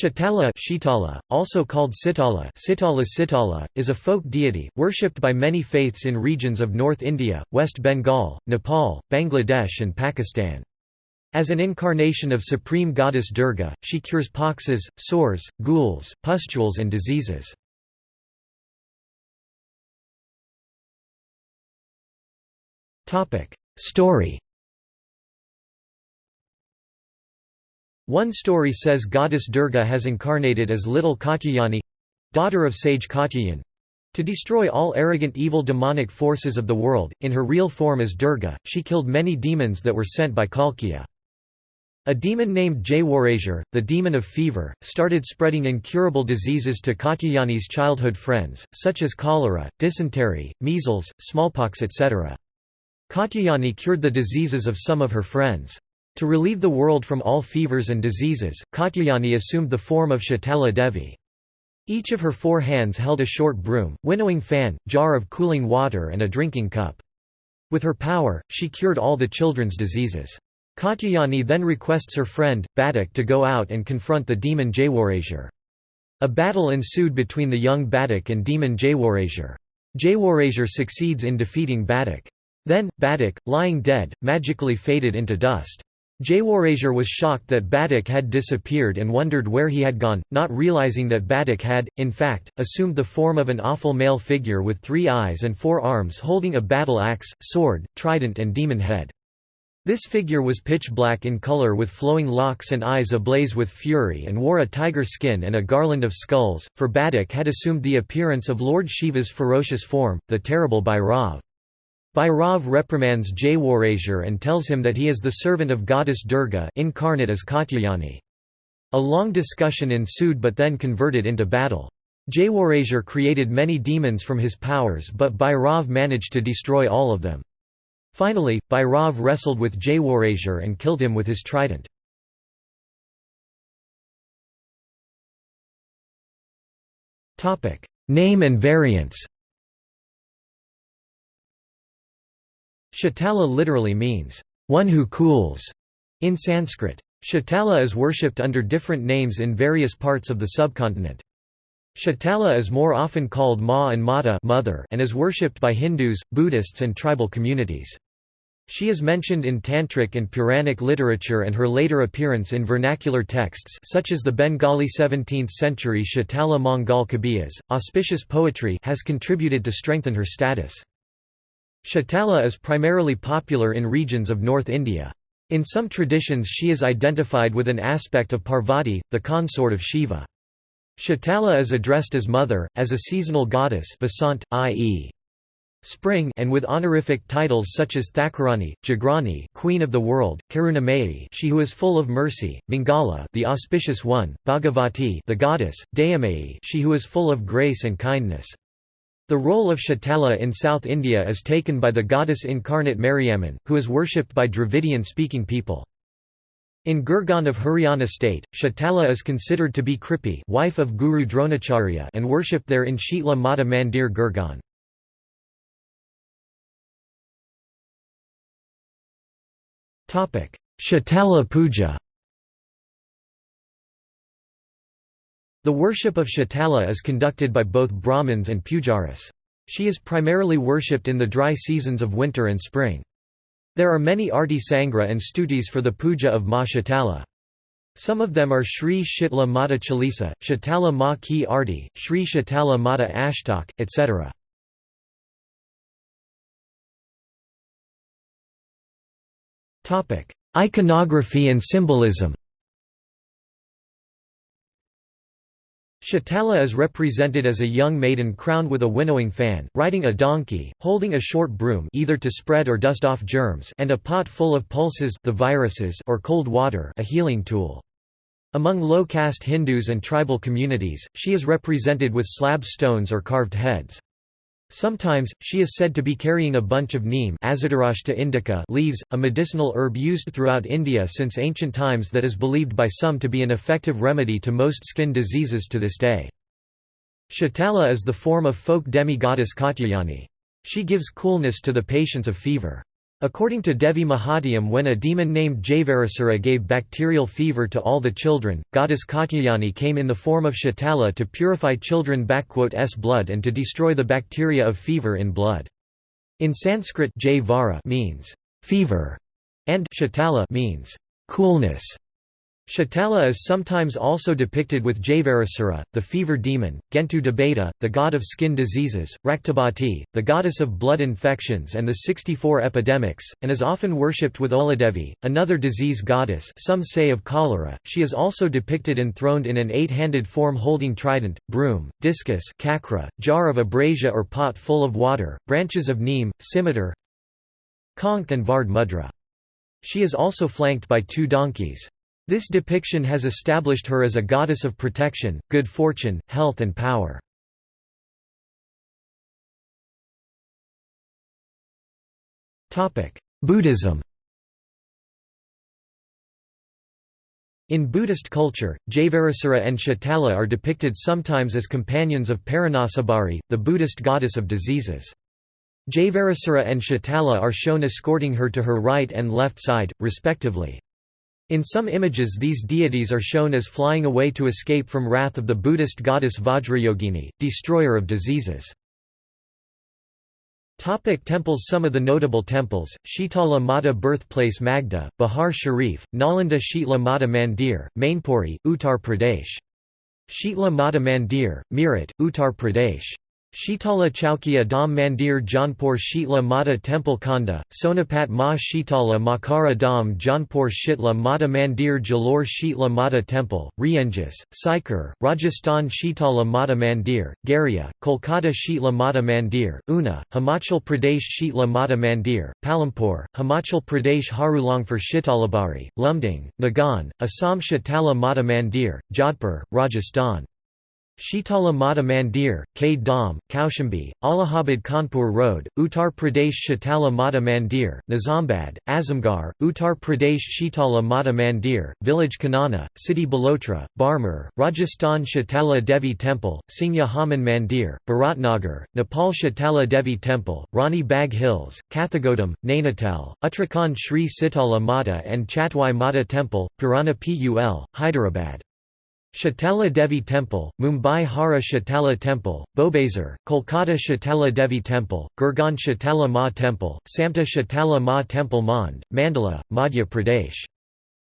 Shatala Shitala, also called Sitala Sitala Sitala, is a folk deity, worshipped by many faiths in regions of North India, West Bengal, Nepal, Bangladesh and Pakistan. As an incarnation of supreme goddess Durga, she cures poxes, sores, ghouls, pustules and diseases. Story One story says goddess Durga has incarnated as little Katyayani—daughter of sage Katyayan, to destroy all arrogant evil demonic forces of the world, in her real form as Durga, she killed many demons that were sent by Kalakeya. A demon named Jaywarajur, the demon of fever, started spreading incurable diseases to Katyayani's childhood friends, such as cholera, dysentery, measles, smallpox etc. Katyayani cured the diseases of some of her friends. To relieve the world from all fevers and diseases, Katyayani assumed the form of Shatala Devi. Each of her four hands held a short broom, winnowing fan, jar of cooling water and a drinking cup. With her power, she cured all the children's diseases. Katyayani then requests her friend, Badak to go out and confront the demon Jaywarajur. A battle ensued between the young Badak and demon Jaywarajur. Jaywarajur succeeds in defeating Badak. Then, Badak, lying dead, magically faded into dust. Jaywarajur was shocked that Badak had disappeared and wondered where he had gone, not realizing that Badak had, in fact, assumed the form of an awful male figure with three eyes and four arms holding a battle axe, sword, trident and demon head. This figure was pitch black in color with flowing locks and eyes ablaze with fury and wore a tiger skin and a garland of skulls, for Badak had assumed the appearance of Lord Shiva's ferocious form, the terrible Bhairav. Bhairav reprimands Jaywarajur and tells him that he is the servant of goddess Durga incarnate as Katyayani. A long discussion ensued but then converted into battle. Jaywarajur created many demons from his powers but Bhairav managed to destroy all of them. Finally, Bhairav wrestled with Jaywarajur and killed him with his trident. Name and variants Shatala literally means, one who cools, in Sanskrit. Shatala is worshipped under different names in various parts of the subcontinent. Shatala is more often called Ma and Mata mother and is worshipped by Hindus, Buddhists and tribal communities. She is mentioned in Tantric and Puranic literature and her later appearance in vernacular texts such as the Bengali 17th-century Shatala Mangal Kavyas, auspicious poetry has contributed to strengthen her status. Shatala is primarily popular in regions of North India. In some traditions she is identified with an aspect of Parvati, the consort of Shiva. Shatala is addressed as mother, as a seasonal goddess Vasant, i.e. spring and with honorific titles such as Thakurani, Jagrani Queen of the World, Karunamayi she who is full of mercy, Mangala the auspicious one, Bhagavati the goddess, Dayamayi she who is full of grace and kindness. The role of Shatala in South India is taken by the goddess incarnate Mariamman, who is worshipped by Dravidian-speaking people. In Gurgaon of Haryana state, Shatala is considered to be Kripi wife of Guru Dronacharya and worshipped there in Shitla Mata Mandir Gurgaon. Shatala Puja The worship of Shatala is conducted by both Brahmins and Pujaris. She is primarily worshipped in the dry seasons of winter and spring. There are many arti sangra and stutis for the puja of Ma Shatala. Some of them are Sri Shitla Mata Chalisa, Shatala Ma Ki Arti, Sri Shatala Mata Ashtak, etc. Iconography and symbolism Shatala is represented as a young maiden crowned with a winnowing fan, riding a donkey, holding a short broom either to spread or dust off germs and a pot full of pulses the viruses or cold water a healing tool. Among low-caste Hindus and tribal communities, she is represented with slab stones or carved heads. Sometimes, she is said to be carrying a bunch of neem indica leaves, a medicinal herb used throughout India since ancient times that is believed by some to be an effective remedy to most skin diseases to this day. Shatala is the form of folk demi-goddess Katyayani. She gives coolness to the patients of fever. According to Devi Mahatmyam when a demon named Jaivarasurya gave bacterial fever to all the children, goddess Katyayani came in the form of Shatala to purify children's blood and to destroy the bacteria of fever in blood. In Sanskrit Jai means fever and Shatala means coolness. Shatala is sometimes also depicted with Jaivarasura, the fever demon, Ghentu Debata, the god of skin diseases, Raktabati, the goddess of blood infections and the 64 epidemics, and is often worshipped with Oladevi, another disease goddess some say of cholera. She is also depicted enthroned in an eight-handed form holding trident, broom, discus chakra, jar of ambrosia or pot full of water, branches of neem, scimitar, conch and vard mudra. She is also flanked by two donkeys. This depiction has established her as a goddess of protection, good fortune, health and power. Buddhism In Buddhist culture, Jaivarasura and Shatala are depicted sometimes as companions of Parnashavari, the Buddhist goddess of diseases. Jaivarasura and Shatala are shown escorting her to her right and left side, respectively. In some images these deities are shown as flying away to escape from wrath of the Buddhist goddess Vajrayogini, destroyer of diseases. Topic temples Some of the notable temples, Shitala Mata Birthplace Magda, Bihar Sharif, Nalanda Shitla Mata Mandir, Mainpuri, Uttar Pradesh. Shitla Mata Mandir, Meerut, Uttar Pradesh. Shitala Chowkia Dham Mandir Jaunpur Shitla Mata Temple Khanda, Sonipat Ma Shitala Makara Dham Jaunpur Shitla Mata Mandir Jalore Shitla Mata Temple, Rienjis, Sikar, Rajasthan Shitala Mata Mandir, Garia, Kolkata Shitla Mata Mandir, Una, Himachal Pradesh Shitla Mata Mandir, Palampur, Himachal Pradesh Harulangpur Shitalabari, Lumding, Nagan, Assam Shitala Mata Mandir, Jodhpur, Rajasthan. Shitala Mata Mandir, K Dham, Kaushambi, Allahabad Kanpur Road, Uttar Pradesh Shitala Mata Mandir, Nizambad, Azamgarh, Uttar Pradesh Shitala Mata Mandir, Village Kanana, City Balotra, Barmer, Rajasthan Shitala Devi Temple, Singya Haman Mandir, Bharatnagar, Nepal Shitala Devi Temple, Rani Bag Hills, Kathgodam, Nainital, Uttarakhand Sri Sitala Mata and Chatwai Mata Temple, Purana Pul, Hyderabad. Shatala Devi Temple, Mumbai Hara Shatala Temple, Bhobesar, Kolkata Shatala Devi Temple, Gurgaon Shatala Ma Temple, Samta Shatala Ma Temple Mand, Mandala, Madhya Pradesh.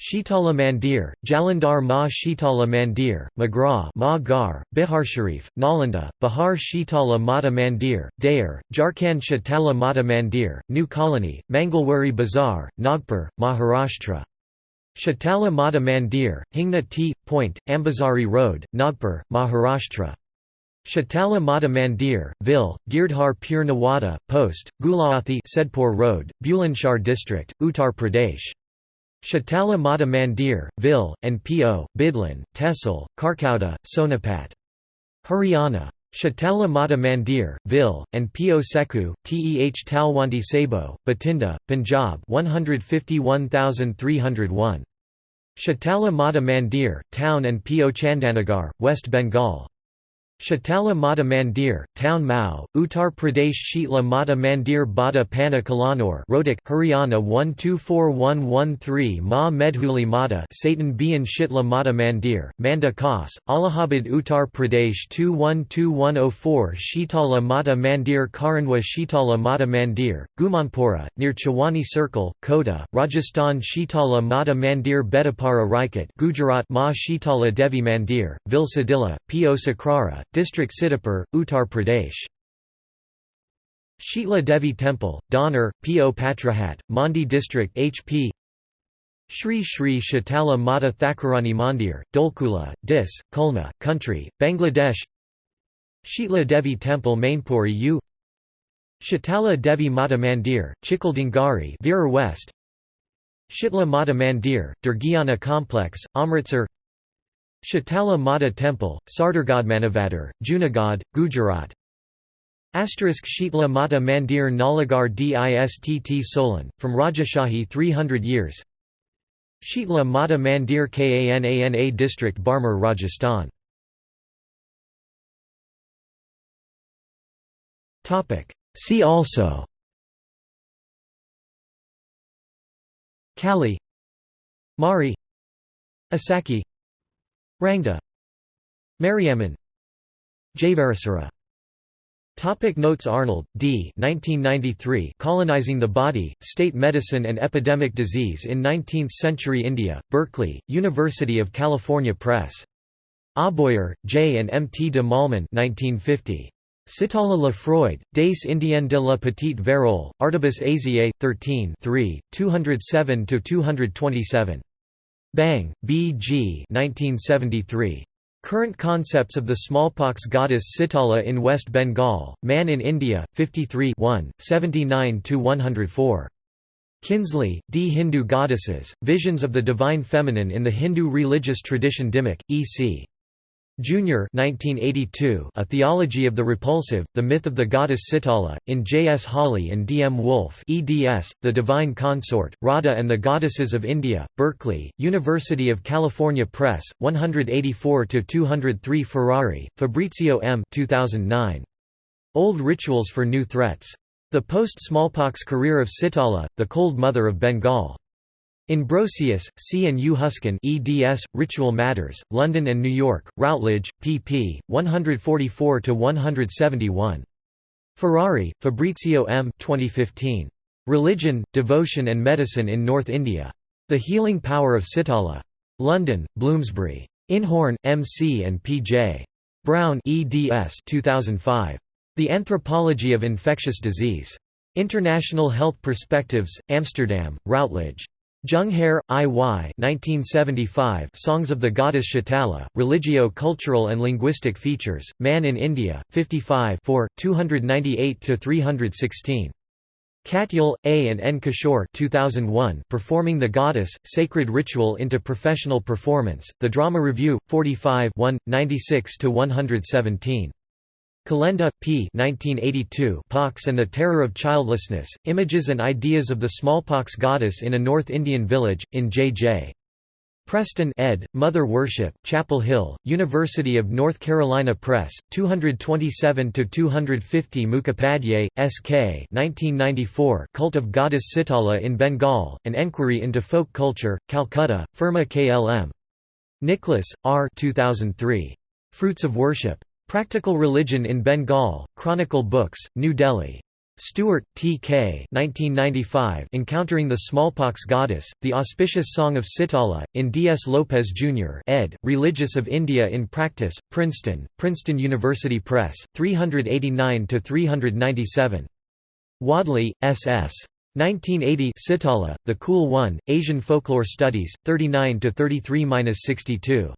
Shitala Mandir, Jalandhar Ma Shitala Mandir, Magra Ma Gar, Bihar Sharif, Nalanda, Bihar Shitala Mata Mandir, Dayer, Jharkhand Shatala Mata Mandir, New Colony, Mangalwari Bazaar, Nagpur, Maharashtra. Shatala Mata Mandir, Hingna T. Point, Ambazari Road, Nagpur, Maharashtra. Shatala Mata Mandir, Vil, Girdhar Pur Nawada, Post, Gulaathi Sedpur Road, Bulandshahr District, Uttar Pradesh. Shatala Mata Mandir, Vil, and P.O., Bidlin, Tehsil, Karkauda, Sonipat. Haryana. Shatala Mata Mandir, Vil, and P.O. Sekhu, Teh Talwandi Sabo, Bathinda, Punjab 151301. Shatala Mata Mandir, Town and P.O. Chandanagar, West Bengal. Shatala Mata Mandir, Town Mao, Uttar Pradesh Shitla Mata Mandir Bada Pana Kalanur Rohtak, Haryana 124113 Ma Medhuli Mata Satan Bian Shitla Mata Mandir, Manda Khas, Allahabad Uttar Pradesh 212104 Shitala Mata Mandir Karanwa Shitala Mata Mandir, Gumanpura, near Chawani Circle, Kota, Rajasthan Shitala Mata Mandir Bedapara Rajkot Gujarat Ma Shitala Devi Mandir, Vilsadilla, P.O. Sakrara, District Sitapur, Uttar Pradesh. Shitla Devi Temple, Donar, P.O. Patrahat, Mandi District HP Shri Shri Shatala Mata Thakurani Mandir, Dholkula, Dis, Khulna, Country, Bangladesh Shitla Devi Temple Mainpuri U Shatala Devi Mata Mandir, Chikaldingari Virar West Shitla Mata Mandir, Durgiana Complex, Amritsar Shatala Mata Temple, Sardargadmanavadar, Junagadh, Gujarat. Asterisk Shitla Mata Mandir Nalagarh Distt Solan, from Rajashahi 300 years. Shitla Mata Mandir Kanana District Barmer Rajasthan. See also. Kali. Mari. Asaki Rangda Mariamman Jayavarasura Topic notes Arnold, D. 1993 Colonizing the Body, State Medicine and Epidemic Disease in Nineteenth-Century India, Berkeley, University of California Press. Auboyer, J. and M. T. de Malman 1950. Sitala la Freud, Des Indiennes de la Petite Vérole, Artibus Asiae, 13 3, 207–227. Bang, B. G. 1973. Current concepts of the smallpox goddess Sitala in West Bengal, Man in India, 53 79–104. Kinsley, D. Hindu Goddesses, Visions of the Divine Feminine in the Hindu Religious Tradition Dimock, E.C. Jr. 1982, A Theology of the Repulsive, The Myth of the Goddess Sitala, in J. S. Hawley and D. M. Wulff eds, The Divine Consort, Radha and the Goddesses of India, Berkeley, University of California Press, 184–203 Ferrari, Fabrizio M. 2009. Old Rituals for New Threats. The Post-Smallpox Career of Sitala, the Cold Mother of Bengal. In Brosius, C. and U. Hüsken eds, Ritual Matters, London and New York, Routledge, pp. 144–171. Ferrari, Fabrizio M. 2015. Religion, Devotion and Medicine in North India. The Healing Power of Sitala. London, Bloomsbury. Inhorn, M. C. and P. J. Brown eds 2005. The Anthropology of Infectious Disease. International Health Perspectives, Amsterdam, Routledge. Junghare, I. Y. 1975 Songs of the Goddess Shitala, Religio-Cultural and Linguistic Features, Man in India, 55 298–316. Katyal, A. and N. Kishore 2001 Performing the Goddess, Sacred Ritual into Professional Performance, The Drama Review, 45 96–117. Kolenda, P. 1982 Pox and the Terror of Childlessness, Images and Ideas of the Smallpox Goddess in a North Indian Village, in J. J. Preston ed., Mother Worship, Chapel Hill, University of North Carolina Press, 227–250 Mukhopadhyay, S.K. 1994 Cult of Goddess Sitala in Bengal, An Enquiry into Folk Culture, Calcutta, Firma KLM. Nicholas, R. 2003. Fruits of Worship. Practical Religion in Bengal, Chronicle Books, New Delhi. Stewart, T. K. 1995 Encountering the Smallpox Goddess, The Auspicious Song of Sitala, in D. S. Lopez, Jr. ed., Religious of India in Practice, Princeton, Princeton University Press, 389–397. Wadley, S. S. 1980 Sitala, The Cool One, Asian Folklore Studies, 39–33–62.